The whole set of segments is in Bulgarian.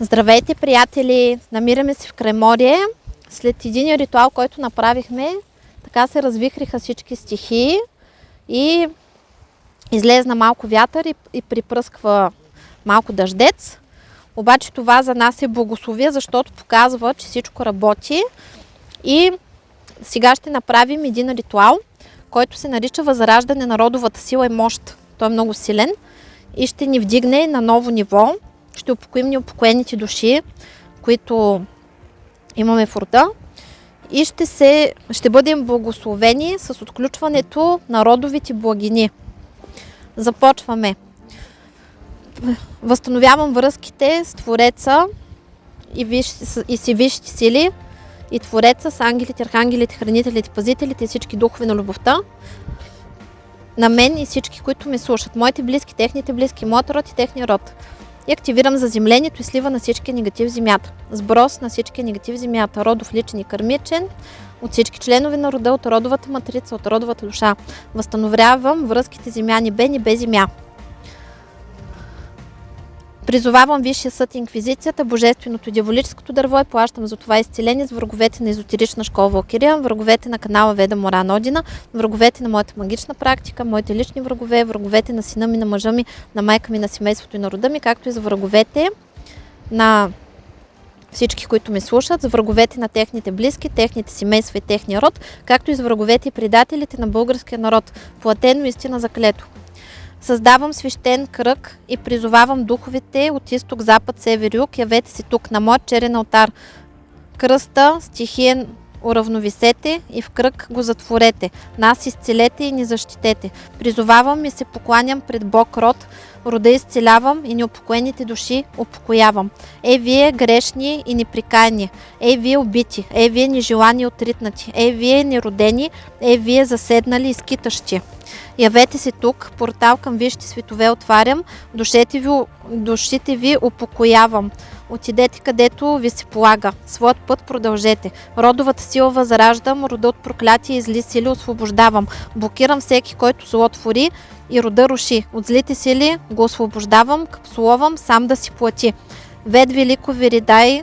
Здравейте, приятели! Намираме се в Креморие. След един ритуал, който направихме, така се развихриха всички стихии и излезна малко вятър и, и припръсква малко дъждец. Обаче това за нас е благословие, защото показва, че всичко работи. И сега ще направим един ритуал, който се нарича Възраждане на родовата сила и мощ. Той е много силен и ще ни вдигне на ново ниво. Ще упокоим неупокоените души, които имаме в рода и ще, се, ще бъдем благословени с отключването на родовите благини. Започваме. Възстановявам връзките с Твореца и, виш, и си висшите сили и Твореца с ангелите, архангелите, хранителите, пазителите и всички духове на любовта на мен и всички, които ме слушат. Моите близки, техните близки, моят род и техния род. И активирам заземлението и слива на всички негатив в земята. Сброс на всички негатив в земята. Родов, личен и кърмичен. От всички членове на рода, от родовата матрица, от родовата душа. Възстановявам връзките земя, небе, небе, земя. Призовавам Висшия съд и инквизицията, божественото дяволическото дърво и плащам за това изцеление с враговете на езотерична школа Валкирия, враговете на канала Веда Мора Нодина, враговете на моята магична практика, моите лични врагове, враговете на сина ми, на мъжа ми, на майка ми, на семейството и на рода ми, както и за враговете на всички, които ме слушат, за враговете на техните близки, техните семейства и техния род, както и за враговете и предателите на българския народ. Платено истина заклето. Създавам свещен кръг и призовавам духовете от изток, запад, север, юг. Явете се тук на моят черен алтар. Кръста, стихиен уравновисете и в кръг го затворете. Нас изцелете и ни защитете. Призовавам и се покланям пред Бог род, рода изцелявам и неупокоените души упокоявам. Ей вие грешни и неприкаяни, ей вие убити, ей вие нежелани и отритнати, ей вие неродени, ей вие заседнали и скитащи. Явете се тук, портал към вижте светове отварям, душите ви, душите ви упокоявам. Отидете където ви се полага. Своят път продължете. Родовата сила възраждам, рода от проклятие и зли сили освобождавам. Блокирам всеки, който зло твори и рода руши. От злите сили го освобождавам, капсуловам, сам да си плати. Вед велико виридай,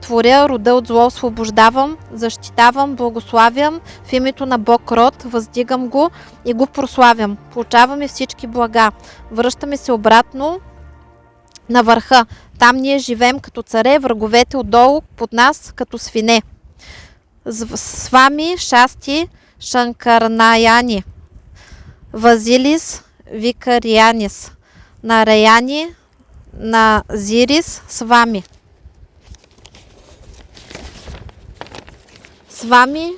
творя рода от зло, освобождавам, защитавам, благославям в името на Бог род, въздигам го и го прославям. Получаваме всички блага. Връщаме се обратно на върха. Там ние живеем като царе, враговете отдолу под нас като свине. С вами шасти Шанкарнаяни, Вазилис Викарианис, Нараяни на Зирис с вами. С вами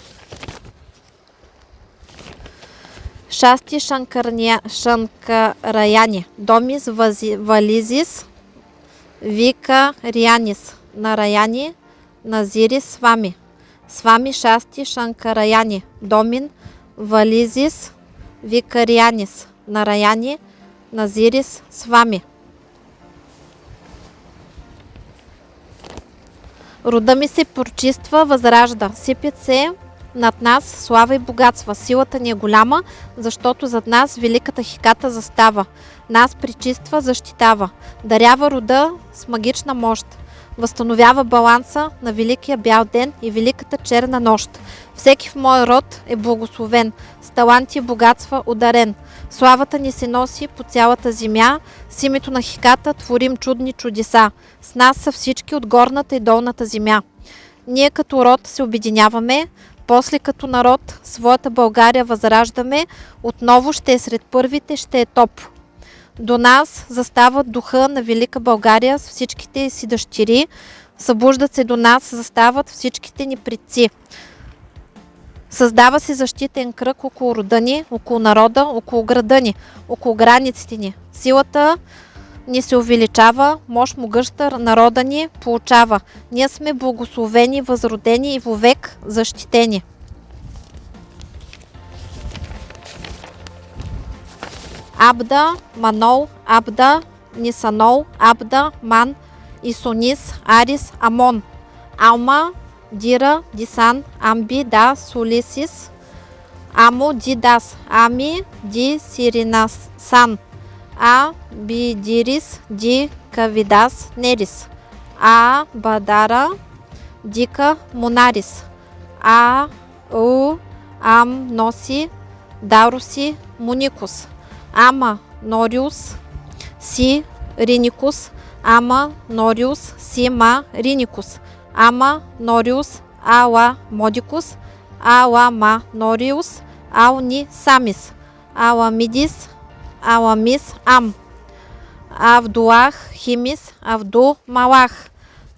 Шасти Шанкарня, Шанкараяни, Домис Вази, Вализис, Вика Рианис, Нараяни, Назирис с вами. С вами Шасти Шанкараяни, Домин Вализис, Викарианис, Нараяни, Назирис с вами. Рода ми се прочиства, възражда. Сипят се над нас слава и богатства. Силата ни е голяма, защото зад нас великата хиката застава. Нас причиства, защитава. Дарява рода с магична мощ. Възстановява баланса на Великия бял ден и Великата черна нощ. Всеки в мой род е благословен, с таланти и богатства ударен. Славата ни се носи по цялата земя, с името на хиката творим чудни чудеса. С нас са всички от горната и долната земя. Ние като род се обединяваме, после като народ своята България възраждаме, отново ще е сред първите, ще е топ. До нас застава духа на Велика България с всичките си дъщери, събуждат се до нас, застават всичките ни предци. Създава се защитен кръг около рода ни, около народа, около града ни, около границите ни. Силата ни се увеличава, мощ могъща народа ни получава. Ние сме благословени, възродени и вовек защитени. Абда, Манол, Абда, Нисанол, Абда, Ман, Исонис, Арис, Амон. Алма, Дира, Дисан, Амби, Да, Сулисис, Амо, Дидас, Ами, Ди, Сиринасан, А, Бидирис, Ди, Кавидас, Нерис, А, Бадара, Дика, Монарис, А, У, Ам, Носи, Даруси, Муникус, Ама, Нориус, Си, Риникус, Ама, Нориус, Сима, Риникус, Ама, Нориус, Ала, Модикус, Ала, Ма, Нориус, Ауни, Самис, Аламидис, Аламис, Ам, Авдуах, Химис, Авду, Малах,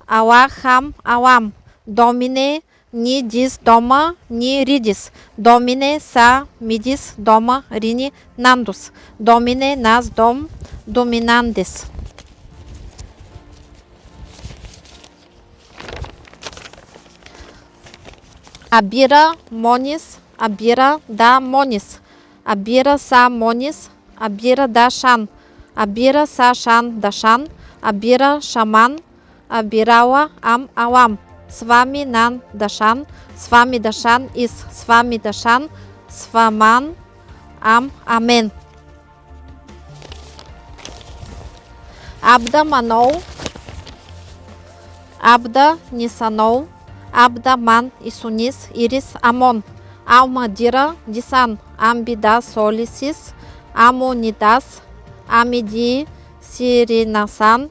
Алахам, Алам, Домине, Ни дис дома, ни ридис. Домине са мидис дома, рини нандус. Домине нас дом, доминандис. Абира монис, абира да монис. Абира са монис, абира да шан. Абира са шан да шан. Абира шаман, абирала ам алам. Свами нан дашан, свами дашан из свами дашан, сваман ам амен. Абда манол, Абда Нисанол, Абда Ман Исунис Ирис Амон, Алмадира Дисан, Амбида Солисис, Амонидас, Амиди Сиринасан,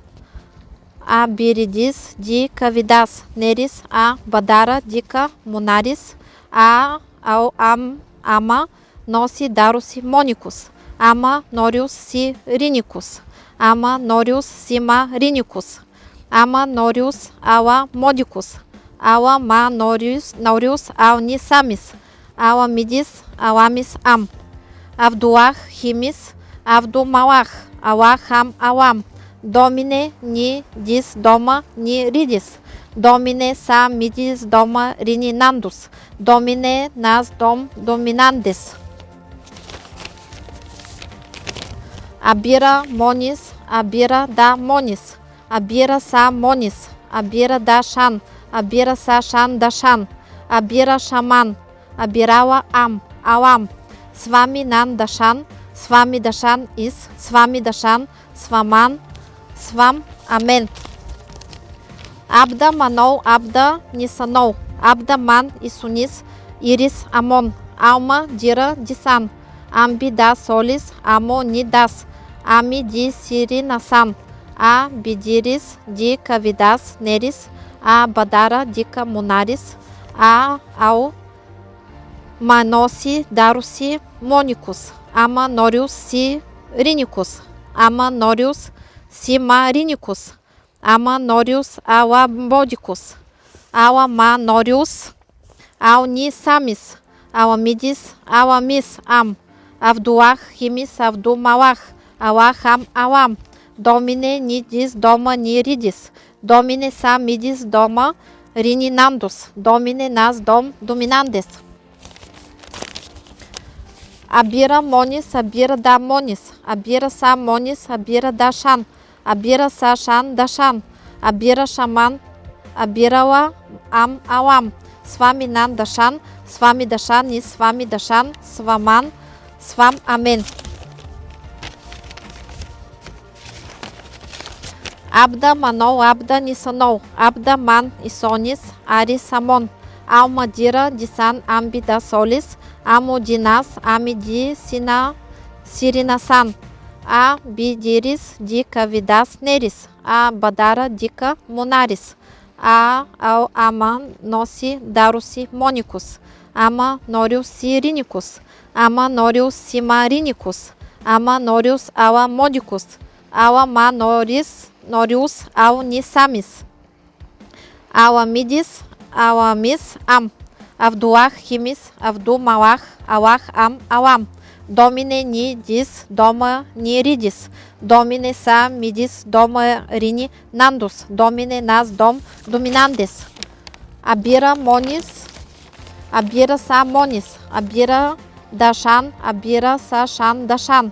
А Биридис Ди Кавидас, Нерис А Бадара Дика Монарис, А Ау Ам Ама Носи Даруси Моникус, Ама Нориус Си Риникус, Ама Нориус Сима Риникус, Ама Нориус Ала Модикус, Ала Ма Нориус Нориус Ални Авдулах Химис, Авду Малах, Алах Ам Алам, Домине ни дис дома ни ридис. Домине са мидис дома рини нандус. Домине нас дом доминандис. Абира монис, абира да монис. Абира са монис, абира да шан. Абира са шан да шан. Абира шаман. Абирала ам, алам. Свами нан дашан, свами дашан из, свами дашан, сваман, свам, амен. Абда манол, абда нисанол, абда ман исунис, ирис амон, алма дира дисан, амби да солис, амо ни дас, ами ди сири насан, а бидирис ди кавидас нерис, а бадара дика монарис, а ау маноси даруси моникус, ама нориус си риникус, ама нориус Simaриnicus, Amanorius alabodicus, Alamanorius alnisamis, Alamidis alamis am, Avduach himis avdumalach, Alaham alam, Domine nidis doma niridis, Domine samidis doma rininandus, Domine nas dom dominandes. Абира монис, абира да монис, абира са монис, абира да шан, Абира са шан дашан, Абира шаман, Абирала ам алам, Свами нан дашан, Свами дашан и Свами дашан, Сваман, Свам амен. Абда манол, Абда нисанол, Абда ман исонис, Ари самон, Алма дира дисан амби да солис, Амо динас, ами ди сина сиринасан, а бидирис дика видас нерис, а бадара дика монарис, а ау ама носи даруси моникус, ама нориус сириникус, ама нориус симариникус, ама нориус ала модикус, ала ма норис нориус ау Авдулах, Химис, Авду, Малах, Алах, Ам, Алам. Домине, Ни, Дис, Дома, Ни, Ридис. Домине, Са, Мидис, Дома, Рини, Нандус. Домине, Нас, Дом, Доминандис. Абира, Монис, Абира, Са, Монис. Абира, Дашан, Абира, Са, Шан, Дашан.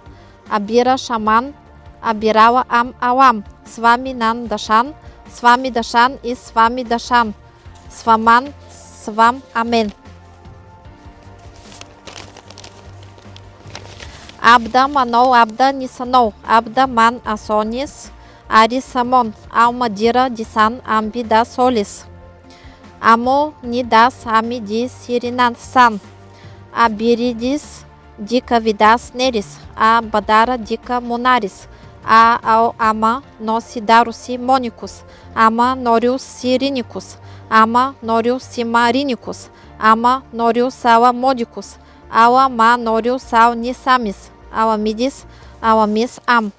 Абира, Шаман, Абирала, Ам, Алам. Свами, Нан, Дашан. Свами, Дашан и Свами, Дашан. Сваман, Свам, Амен. Абда, Манол, Абда, Нисанол. Абда, Ман, Асонис. Ари, Самон. Алмадира, Дисан, Амби, Да, Солис. Амо, Нидас, Ами, Ди, Сиринан, Сан. Абиридис, Дика, Видас, Нерис. А, Бадара, Дика, Монарис. А, Ал, Ама, Носи, Даруси, Моникус. Ама, Нориус, Сириникус. Ама, Нориус, Симариникус. Ама, Нориус, Ала, Модикус. Ала, Ма, Нориус, Ал, Нисамис. Аламидис, Аламис, Ам.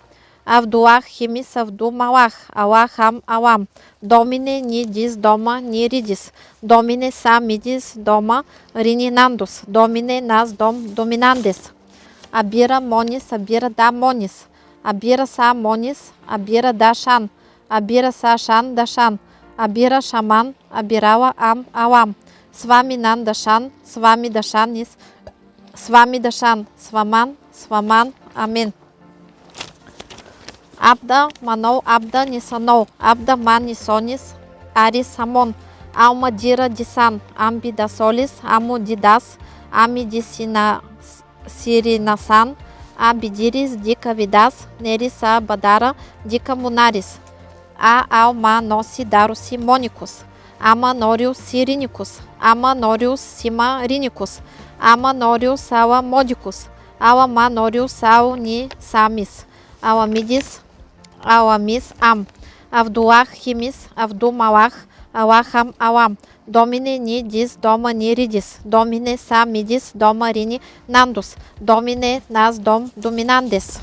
Авдулах, Химис, Авду, Малах. Алах, Ам, Алам. Домине, Ни, Дис, Дома, Ни, Ридис. Домине, Са, Мидис, Дома, Рини, Нандус. Домине, Нас, Дом, Доминандес. Абира, Монис, Абира, Да, Монис. Абира, Са, Монис, Абира, Да, Шан. Абира, Са, Шан, Дашан. Абира, Шаман, Абирала, Ам, Алам. Свами, Нан, Дашан, Свами, Дашан, Ис, Свами, Дашан, Сваман, Сваман, Амин. Абда, Манол, Абда, Нисанол, Абда, Ман, Нисонис, Ари, Самон, Алма, Дира, Дисан, Амби, Дасолис, Аму, Дидас, Ами, Дисина, Сиринасан, Абидирис, Дика, Видас, Нериса, Бадара, Дика, Мунарис, А, Алма, Носи, Даруси, Моникус, Ама, Нориус, Сириникус, Ама, Нориус, Сима, Риникус, Ама, Нориус, Ала, Модикус, Ала, Ма, Нориус, Ал, Ни, Самис, Аламидис, Аламис, Ам, Авдулах, Химис, Авду, Малах, Алахам, Алам, Домине, Ни, Дис, Дома, Ни, Ридис, Домине, Са, Мидис, Дома, Рини, Нандус, Домине, Нас, Дом, Доминандес.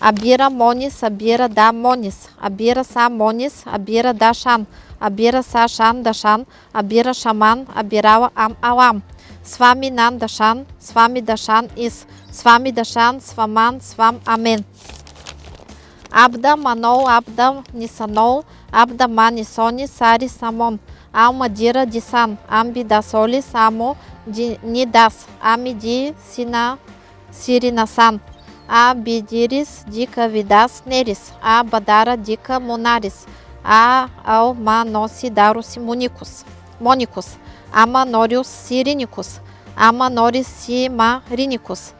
Абира, Монис, Абира, Да, Монис, Абира, Са, Монис, Абира, Да, Шан, Абира, Са, Шан, Дашан, Абира, Шаман, Абирала, Ам, Алам. Свами, Нан, Дашан, Свами, Дашан, Ис, Свами, Дашан, Сваман, Свам, Амен. Абда, Манол, Абда, Нисанол, Абда, Ма, Нисони, Сари, Самон, Алма, Дира, Дисан, Амби, Дасолис, Амо, Ди, Нидас, Ами, Ди, Сина, Сиринасан, А, Бидирис, Дика, Видас, Нерис, А, Бадара, Дика, Монарис, А, Ал, Ма, Носи, Даруси, Моникус, Моникус, Ама, Нориус, Сириникус, Ама, Норис, Сима, Риникус,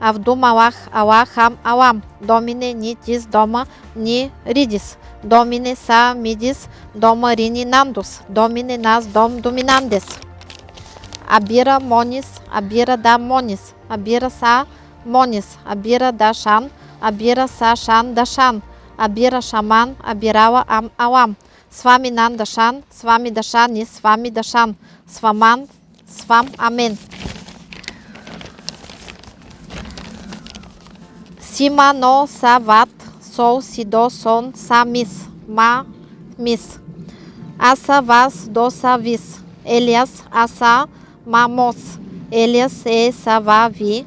Ама, Нориус, Ала, Модикус, Ала, Ма, Нориус, Ал, Нисамис, Аламидис, Аламис, Ам, Авдулах, Химис, Авду, Малах, Алах, Ам, Алам, Домине, Ни, Дис, Дома, Ни, Ридис, Домине, Са, Мидис, Дома, Рини, Нандус, Домине, Нас, Дом, Доминандес. Абира, Монис, Абира, Да, Монис, Абира, Са, Монис, Абира, Да, Шан, Абира, Са, Шан, Дашан, Абира, Шаман, Абирала, Ам, Алам, Свами, Нан, Дашан, Свами, Дашан и Свами, Дашан, Сваман, Свам, Амен. Сима, Но, Са, Ват, Сол, Сидо, Сон, Са, Мис, Ма, Мис. Аса, Вас, До, Са, Вис. Елиас, Аса, Ма, Мос. Елиас, Е, Са, Ва, Ви.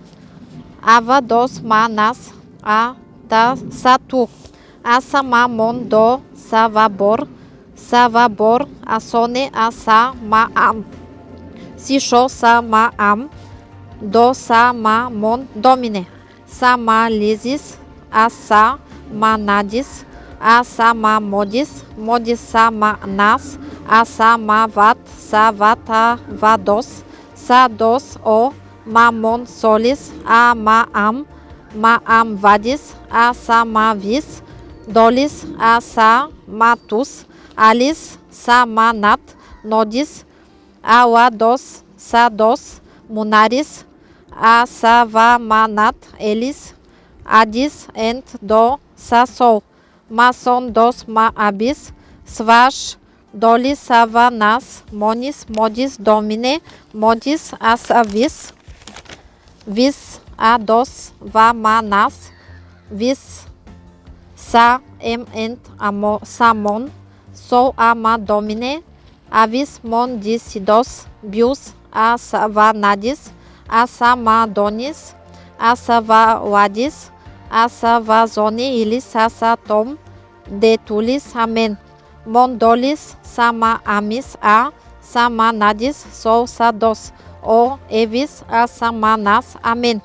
Ава, Дос, Ма, Нас, А, Та, Са, Ту. Аса, Ма, Мон, До, Са, Ва, Бор. Са, Ва, Бор. Асоне, Аса, Ма, Ам. Сишо, Са, Ма, Ам. До, Са, Ма, Мон, Домине. Са, Ма, Лизис. Аса, Ма, Надис. Аса, Ма, Модис. Модис, Са, Ма, Нас. Аса, Ма, Ват. Са, Ват, А, Ва, Дос. Са, Дос, О. Ма, Мон, Солис. А, Ма, Ам. Ма, Ам, Вадис. Аса, Ма, Assamadonis, Assavavadis, Assavazoniilis, Assatom, Detulis, amen. Mondolis, sama amis A, Samanadis, dos O, Evis, assama nas amen.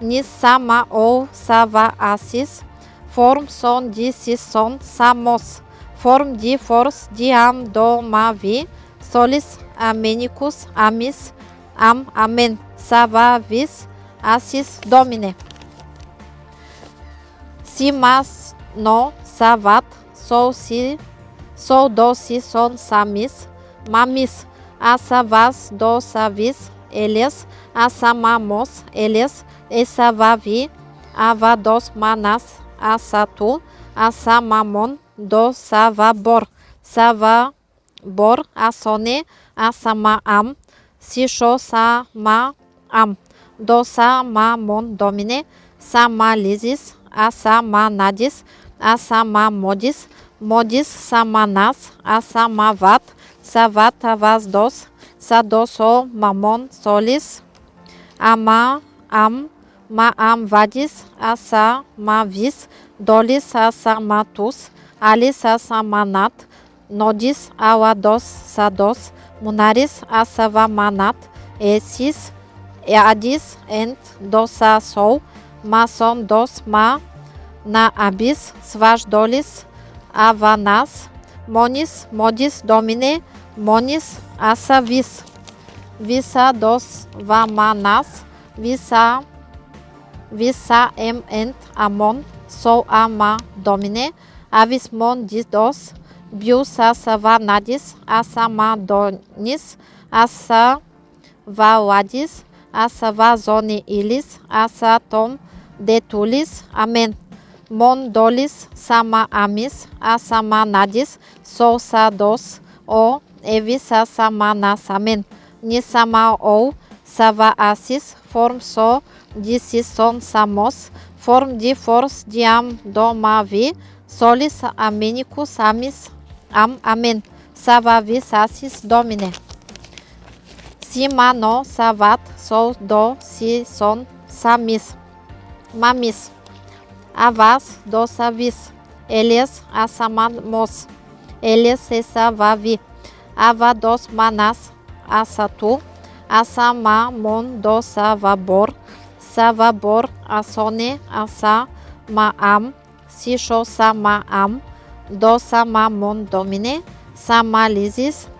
Nis sama ou Savaasis, form son di si son samos, form Di Force Diam am do mavi, solis amenicus amis am amen. Sava vis asis domine. Si mas no savat, sol si, sol do si son samis, mamis, asavas do savis, eles, asamamos, eles, esavavi, avados manas, asatu, asamamon, do savabor, savabor, asone, asamaam, sisho sama ам до са ма мон домине са ма лизис а са ма надис а са ма модис модис са ма нас а са ма ват са ват а вас дос са до сол мамон солис ама ам ма ам вадис а са ма вис долис а са ма тус алис а са ма нат нодис ала дос са дос мунарис а са ва ма нат есис em ent amon, sol ama domine, avis mon dis dos, bius asa va nadis, asa ma donis, asa va ladis, asa va zoni ilis, asa tom detulis, amen. Mon dolis sama amis, asa ma nadis, sol sa dos, o evis asa zoni ilis, asa tom detulis. Amém. Mondolis sama amis, asamanadis, dos o evisa samanas. Amém. Nisama ou sava asis, form so disis son samos, form di force diam domavi, solis aminicus amis, am, amen. Sava visasis domine. Si ma no savat, sol do si son samis, mamis, avas do savis, eles asamamos, eles esa vavi, ava dos manas, asatu, asamamon do savabor, savabor asone asa ma am, sisho sama am, do sama mon domine,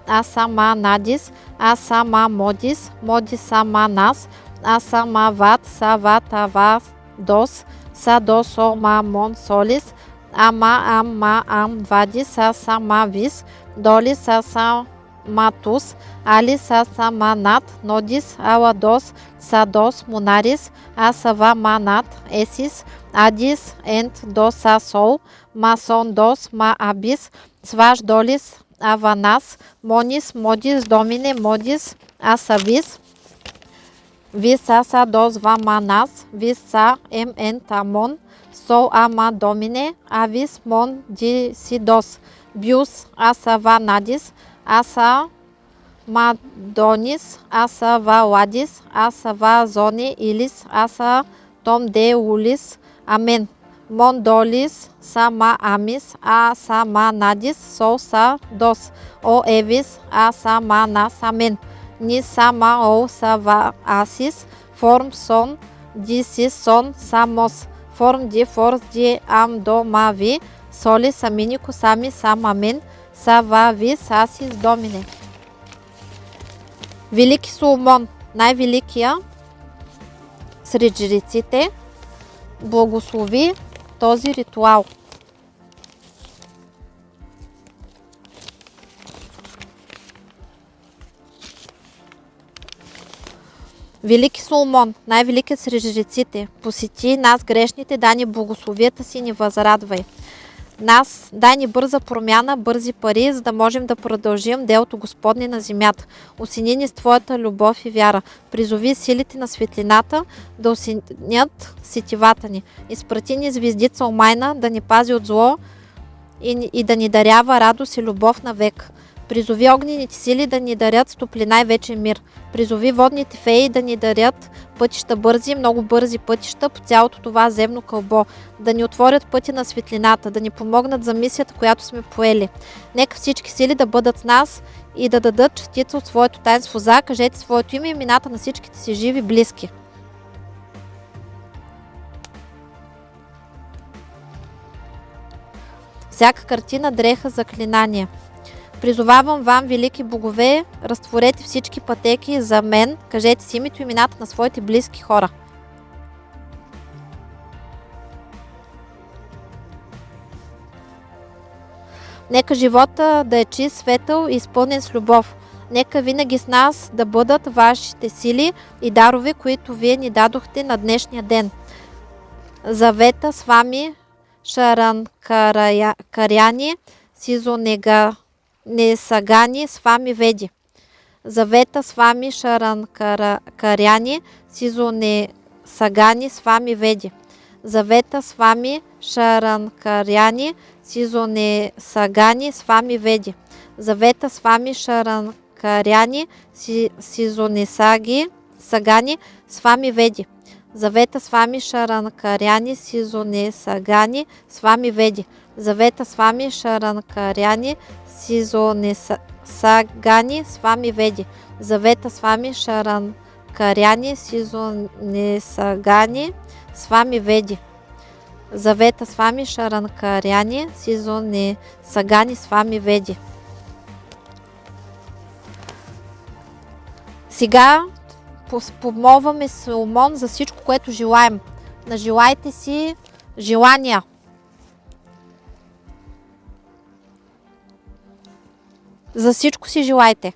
Asamanades, Asamamodes, Modisamanas, Asamavat, Savatavas, Dos, Sadosomamon Solis, Ama Ama Amvadis, Asamavis, Dolis, Asamatus, Alis, Asamanat, Nodis, Awados, Sados Munaris, Asavamanat, Essis, Adis, Ent, Dosasol, Mason Dos, Maabis, Svasdolis, avanas, monis, modis, domine, modis, assavis, vissasados vamanas, m n entamon, sou ama domine, avis mon disidos, bius assavanadis, Asa madonis, assavauadis, assavazoni ilis, Asa tom de ulis, Amém. Asa vazoni ilis, asa tom de ulis, amen. Mondolis, sama amis, asama nadis, sol sa dos, o evis, asama nas, amen. Ni sama o sava asis, form son, disi son, samos, form di for di am do ma vi, solis aminico sami sam, amen. Сава вис асис домине. Велики Соломон, най-великия сред жреците, благослови този ритуал. Велики Соломон, най-великият сред жреците, посети нас грешните, да ни благословията си ни възрадвай. Нас. Дай ни бърза промяна, бързи пари, за да можем да продължим делото Господне на земята. Осени ни с Твоята любов и вяра. Призови силите на светлината да осенят сетивата ни. Изпрати ни звездица омайна да ни пази от зло и, и да ни дарява радост и любов навек. Призови огнените сили да ни дарят стоплина и вечен мир. Призови водните феи да ни дарят пътища бързи, много бързи пътища по цялото това земно кълбо. Да ни отворят пъти на светлината, да ни помогнат за мисията, която сме поели. Нека всички сили да бъдат с нас и да дадат частица от своето таинство за. Кажете своето име и имената на всичките си живи близки. Всяка картина дреха заклинание. Призовавам вам, велики богове, разтворете всички пътеки за мен, кажете си името и имената на своите близки хора. Нека живота да е чист, светъл и изпълнен с любов. Нека винаги с нас да бъдат вашите сили и дарове, които вие ни дадохте на днешния ден. Завета с вами Шаран Каряни, Сизонега Несагани вами веди. Завета с вами Шаран Каряни, Сизо не Сагани с вами веди. Завета с вами Шаран Каряни, Сизо не Сагани с вами веди. Завета с вами Шаран Каряни, Сизо не Саги, Сагани с вами веди. Завета с вами Шаран Каряни, Сизо не Сагани с вами веди. Завета с вами Шаран Каряни, Сизонесагани с вами веди. Завета с вами Шаран Каряни, Сизонесагани с вами веди. Завета с вами Шаран Каряни, Сизонесагани с вами веди. Сега помолваме Соломон за всичко, което желаем. Нажелайте си желания. За всичко си желайте!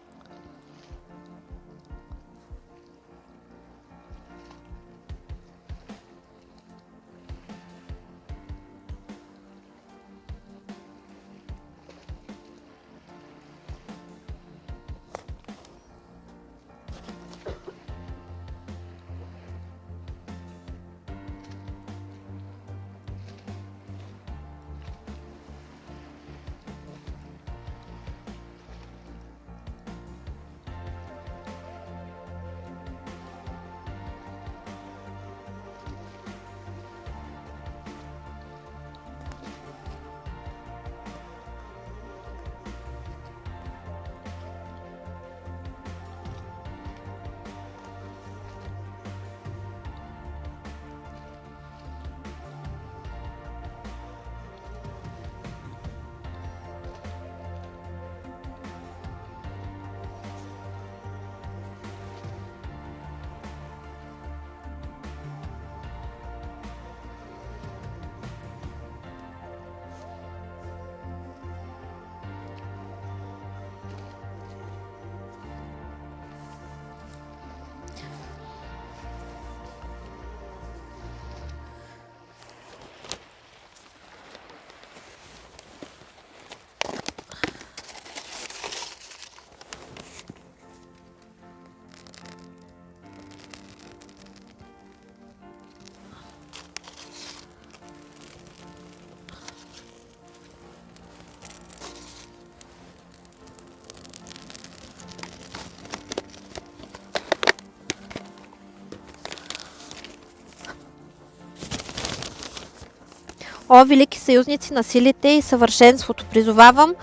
О, велики съюзници на силите и съвършенството, призовавам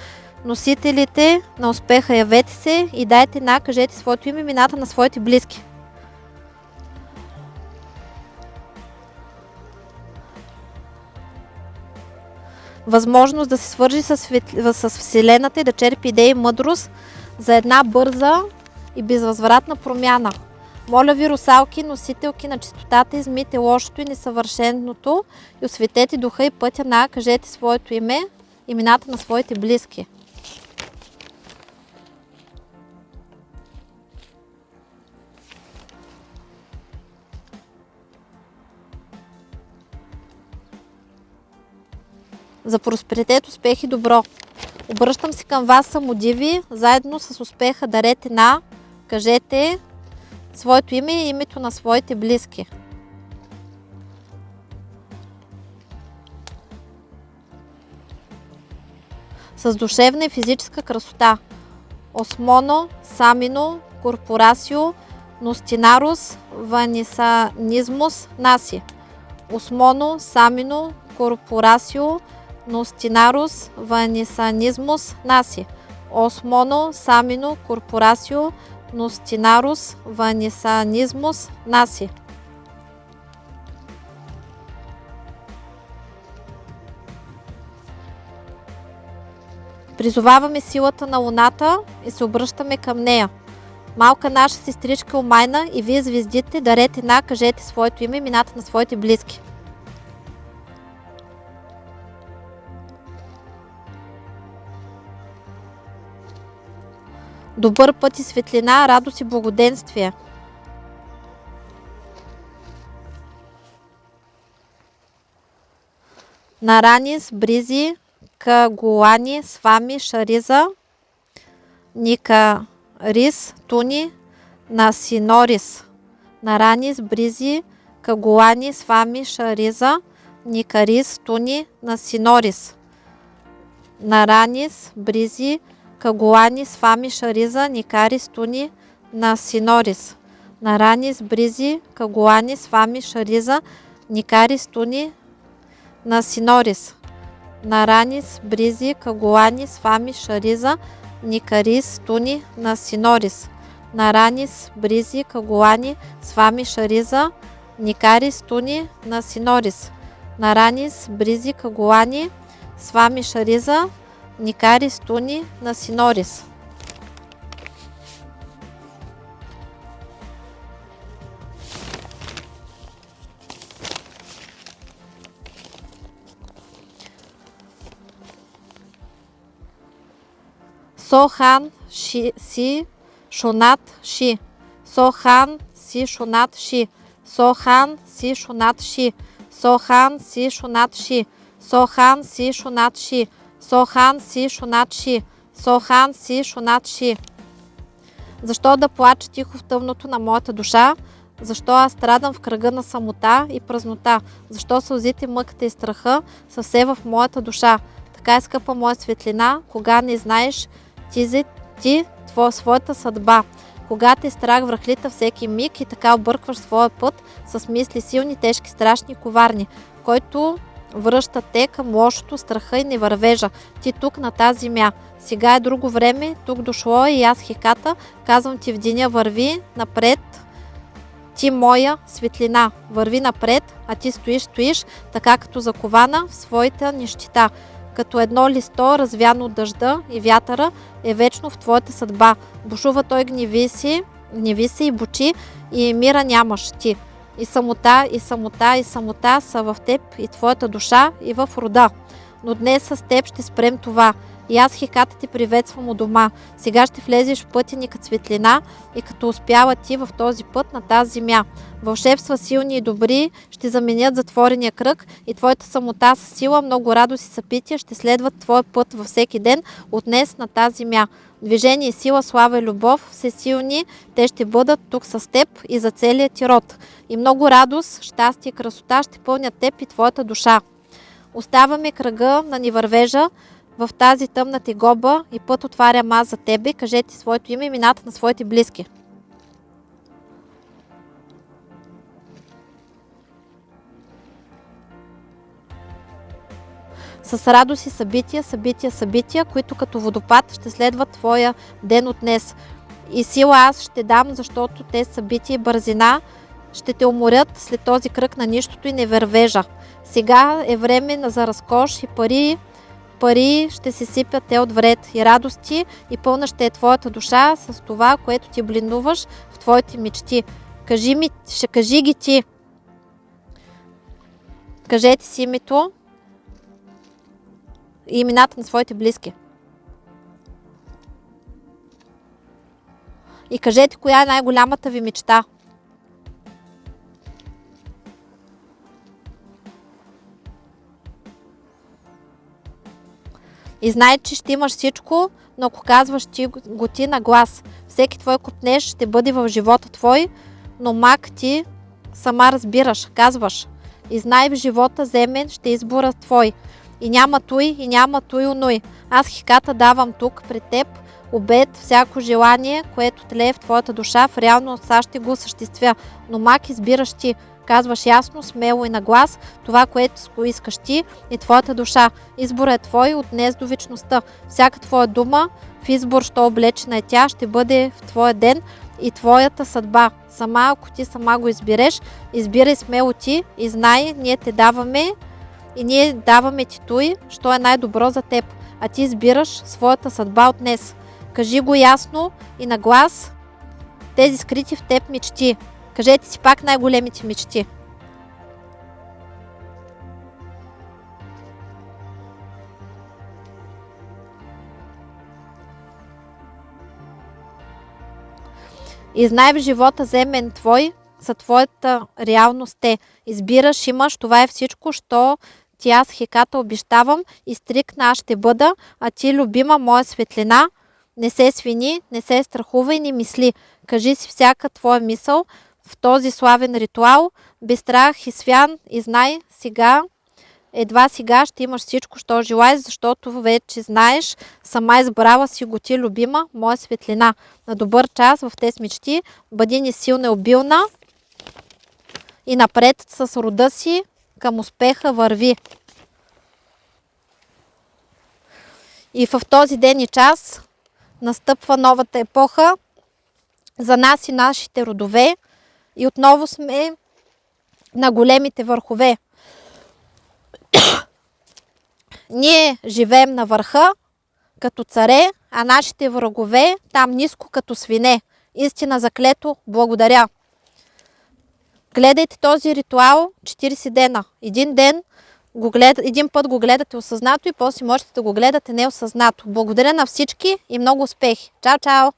носителите на успеха, явете се и дайте на, кажете своето име, имената на своите близки. Възможност да се свържи с, с Вселената и да черпи идеи и мъдрост за една бърза и безвъзвратна промяна – моля ви, русалки, носителки на чистотата, измите лошото и несъвършеното и осветете духа и пътя на, кажете своето име, имената на своите близки. За просперитет, успех и добро. Обръщам се към вас самодиви, заедно с успеха дарете на, кажете своето име и името на своите близки. С душевна и физическа красота. Осмоно, Самино, Корпорасио, Ностинарус, Ванисанизмус, Наси. Осмоно, Самино, Корпорасио, Ностинарус, Ванисанизмус, Наси. Осмоно, Самино, Корпорасио, Ностинарус, Ванисанизмус, Наси. Призоваваме силата на Луната и се обръщаме към нея. Малка наша сестричка Омайна и вие звездите, дарете на, кажете своето име, имената на своите близки. Добър път и светлина, радост и благоденствие. Наранис, Бризи, Кагуани, Свами, Шариза, Ника, Рис, Туни, Насинорис, Наранис, Бризи, Кагуани, Свами, Шариза, Никарис, Туни, Насинорис, Наранис, Бризи, Кагуани, Свами, Шариза, Никарис, Туни, Насинорис, Наранис, Бризи, Кагуани, Свами, Шариза, Никарис, Туни, Насинорис, Наранис, Бризи, Кагуани, Свами, Шариза, Никарис, Туни, Насинорис, Наранис, Бризи, Кагуани, Свами, Шариза, Никарис, Туни, Насинорис, Наранис, Бризи, Кагуани, Свами, Шариза, Никарис, Туни, Насинорис. Сохан ши, си шонат ши. Сохан си шонат ши. Сохан си шонат ши. Сохан си шонат ши. Сохан си шонат ши. Сохан си шонат ши. Сохан си шонат ши. Защо да плача тихо в тъмното на моята душа? Защо аз страдам в кръга на самота и празнота? Защо сълзите, мъката и страха са все в моята душа? Така е скъпа моя светлина, кога не знаеш ти, ти твоя, своята съдба. Кога те страх връхлита всеки миг и така объркваш своя път с мисли силни, тежки, страшни, коварни, който връща те към лошото, страха и невървежа. Ти тук на тази земя. Сега е друго време, тук дошло е и аз хиката, казвам ти в деня върви напред, ти моя светлина, върви напред, а ти стоиш, стоиш, така като закована в своята нищита. Като едно листо, развяно от дъжда и вятъра, е вечно в твоята съдба. Бушува той гневи си, гневи се и бучи и мира нямаш ти. И самота, и самота, и самота са в теб и твоята душа и в рода. Но днес с теб ще спрем това. И аз хиката ти приветствам у дома. Сега ще влезеш в пътя ни като светлина и като успява ти в този път на тази земя. Вълшебства силни и добри ще заменят затворения кръг и твоята самота с сила, много радост и съпития ще следват твоя път във всеки ден от днес на тази земя. Движение, сила, слава и любов, все силни, те ще бъдат тук с теб и за целият ти род. И много радост, щастие и красота ще пълнят теб и твоята душа. Оставаме кръга на ни вървежа в тази тъмна тегоба и път отварям аз за тебе. Кажете своето име и имената на своите близки. с радост и събития, събития, събития, които като водопад ще следват твоя ден от днес. И сила аз ще дам, защото те събития и бързина ще те уморят след този кръг на нищото и невървежа. Сега е време за разкош и пари, пари ще се сипят те от вред и радости и пълна ще е твоята душа с това, което ти блинуваш в твоите мечти. Кажи ми, ще кажи ги ти. Кажете си името и имената на своите близки. И кажете коя е най-голямата ви мечта. И знай, че ще имаш всичко, но ако казваш ти го ти на глас, всеки твой купнеж ще бъде в живота твой, но мак ти сама разбираш, казваш. И знай в живота земен ще избора твой. И няма той, и няма той оной. Аз хиката давам тук пред теб, обед, всяко желание, което тлее в твоята душа, в реалност аз ще го осъществя. Но мак избираш ти. Казваш ясно, смело и на глас това, което го искаш ти и твоята душа. Изборът е твой от днес до вечността. Всяка твоя дума в избор, що облечена е тя, ще бъде в твоя ден и твоята съдба. Сама, ако ти сама го избереш, избирай смело ти и знай, ние те даваме и ние даваме ти той, що е най-добро за теб. А ти избираш своята съдба от днес. Кажи го ясно и на глас тези скрити в теб мечти. Кажете си пак най-големите мечти. И знай в живота земен твой, за твоята реалност те. Избираш, имаш, това е всичко, що ти аз хиката обещавам и стрикна аз ще бъда, а ти любима моя светлина, не се свини, не се страхува и не мисли. Кажи си всяка твоя мисъл в този славен ритуал, без страх и свян и знай сега, едва сега ще имаш всичко, що желаеш, защото вече знаеш, сама избрала си го ти, любима, моя светлина. На добър час в тези мечти, бъди ни силна и обилна и напред с рода си към успеха върви. И в този ден и час настъпва новата епоха за нас и нашите родове и отново сме на големите върхове. Ние живеем на върха като царе, а нашите врагове там ниско като свине. Истина заклето, благодаря. Гледайте този ритуал 40 дена. Един ден го глед... един път го гледате осъзнато и после можете да го гледате неосъзнато. Благодаря на всички и много успехи. Чао, чао!